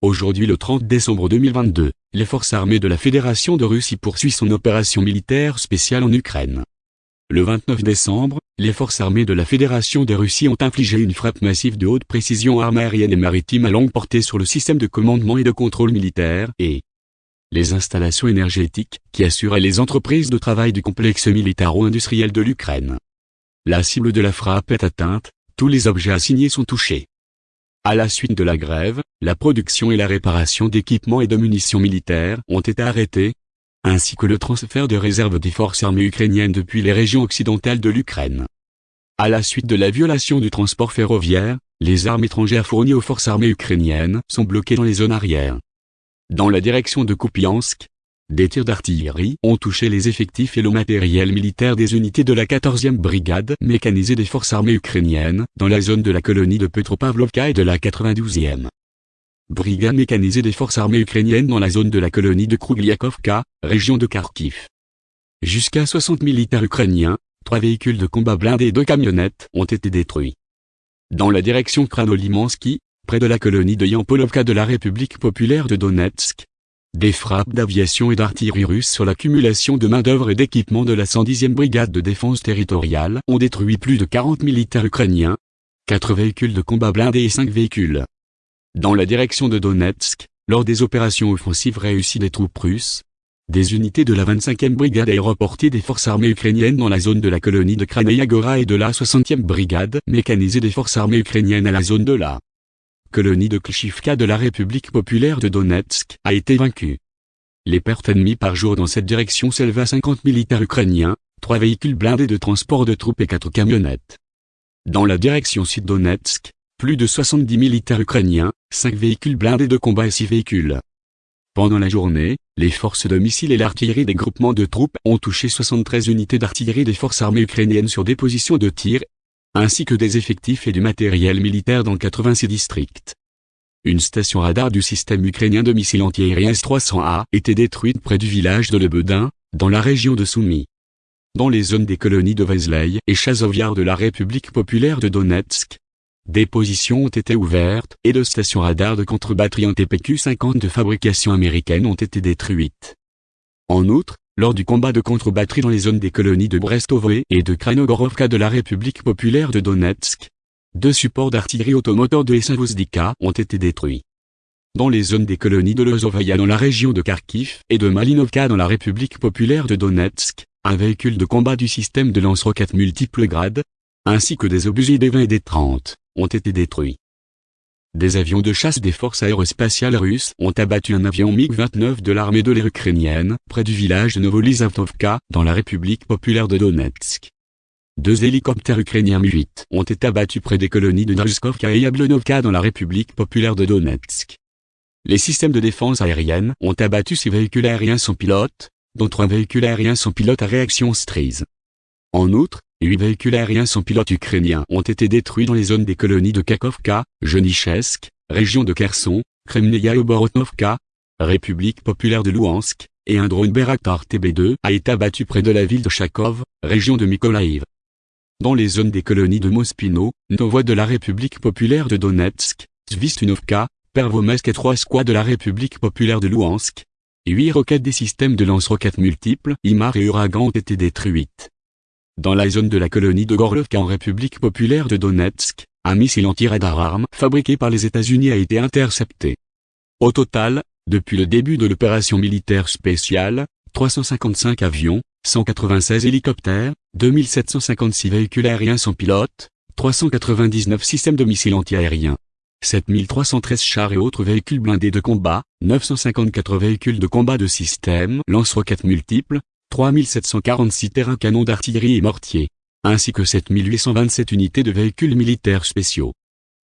Aujourd'hui le 30 décembre 2022, les forces armées de la Fédération de Russie poursuivent son opération militaire spéciale en Ukraine. Le 29 décembre, les forces armées de la Fédération de Russie ont infligé une frappe massive de haute précision armes aérienne et maritime à longue portée sur le système de commandement et de contrôle militaire et les installations énergétiques qui assuraient les entreprises de travail du complexe militaro-industriel de l'Ukraine. La cible de la frappe est atteinte, tous les objets assignés sont touchés. À la suite de la grève, la production et la réparation d'équipements et de munitions militaires ont été arrêtés, ainsi que le transfert de réserves des forces armées ukrainiennes depuis les régions occidentales de l'Ukraine. À la suite de la violation du transport ferroviaire, les armes étrangères fournies aux forces armées ukrainiennes sont bloquées dans les zones arrières. Dans la direction de Kupiansk, des tirs d'artillerie ont touché les effectifs et le matériel militaire des unités de la 14e brigade mécanisée des forces armées ukrainiennes, dans la zone de la colonie de Petropavlovka et de la 92e brigade mécanisée des forces armées ukrainiennes dans la zone de la colonie de Krugliakovka, région de Kharkiv. Jusqu'à 60 militaires ukrainiens, trois véhicules de combat blindés et deux camionnettes ont été détruits. Dans la direction Kranolimansky, près de la colonie de Yampolovka de la République populaire de Donetsk, des frappes d'aviation et d'artillerie russe sur l'accumulation de main-d'œuvre et d'équipements de la 110e brigade de défense territoriale ont détruit plus de 40 militaires ukrainiens, 4 véhicules de combat blindés et 5 véhicules. Dans la direction de Donetsk, lors des opérations offensives réussies des troupes russes, des unités de la 25e brigade aéroportée des forces armées ukrainiennes dans la zone de la colonie de Kranayagora et de la 60e brigade mécanisée des forces armées ukrainiennes à la zone de la colonie de Klishivka de la République populaire de Donetsk, a été vaincue. Les pertes ennemies par jour dans cette direction s'élèvent à 50 militaires ukrainiens, 3 véhicules blindés de transport de troupes et 4 camionnettes. Dans la direction sud-Donetsk, plus de 70 militaires ukrainiens, 5 véhicules blindés de combat et 6 véhicules. Pendant la journée, les forces de missiles et l'artillerie des groupements de troupes ont touché 73 unités d'artillerie des forces armées ukrainiennes sur des positions de tir ainsi que des effectifs et du matériel militaire dans 86 districts. Une station radar du système ukrainien de missiles antiaériens S-300A était détruite près du village de Lebedin, dans la région de Soumy. Dans les zones des colonies de Vesley et Chazovyar de la République populaire de Donetsk, des positions ont été ouvertes et de stations radar de contre-batterie en TPQ-50 de fabrication américaine ont été détruites. En outre, lors du combat de contre-batterie dans les zones des colonies de Brestovoe et de Kranogorovka de la République populaire de Donetsk. Deux supports d'artillerie automoteur de Esavozdika ont été détruits. Dans les zones des colonies de Lozovaya dans la région de Kharkiv et de Malinovka dans la République populaire de Donetsk, un véhicule de combat du système de lance-roquettes multiples grades, ainsi que des obusiers des 20 et des 30, ont été détruits. Des avions de chasse des forces aérospatiales russes ont abattu un avion MiG-29 de l'armée de l'air ukrainienne près du village de Novolizavtovka, dans la République populaire de Donetsk. Deux hélicoptères ukrainiens Mi-8 ont été abattus près des colonies de Narzkovka et Yablonovka dans la République populaire de Donetsk. Les systèmes de défense aérienne ont abattu six véhicules aériens sans pilote, dont trois véhicules aériens sans pilote à réaction Strise. En outre, Huit véhicules aériens sans pilote ukrainiens ont été détruits dans les zones des colonies de Kakovka, Jenichesk, région de Kherson, Kremnaya Oborotnovka, République populaire de Louhansk, et un drone Beraktar TB2 a été abattu près de la ville de Chakov, région de Mykolaïv. Dans les zones des colonies de Mospino, Novoie de la République populaire de Donetsk, Zvistunovka, Pervomesk et trois squads de la République populaire de Louhansk, huit roquettes des systèmes de lance-roquettes multiples, IMAR et Uragan ont été détruites. Dans la zone de la colonie de Gorlovka en République populaire de Donetsk, un missile anti-radar arme fabriqué par les États-Unis a été intercepté. Au total, depuis le début de l'opération militaire spéciale, 355 avions, 196 hélicoptères, 2756 véhicules aériens sans pilote, 399 systèmes de missiles antiaériens, 7313 chars et autres véhicules blindés de combat, 954 véhicules de combat de système lance-roquettes multiples, 3746 terrains canons d'artillerie et mortiers, ainsi que 7827 unités de véhicules militaires spéciaux.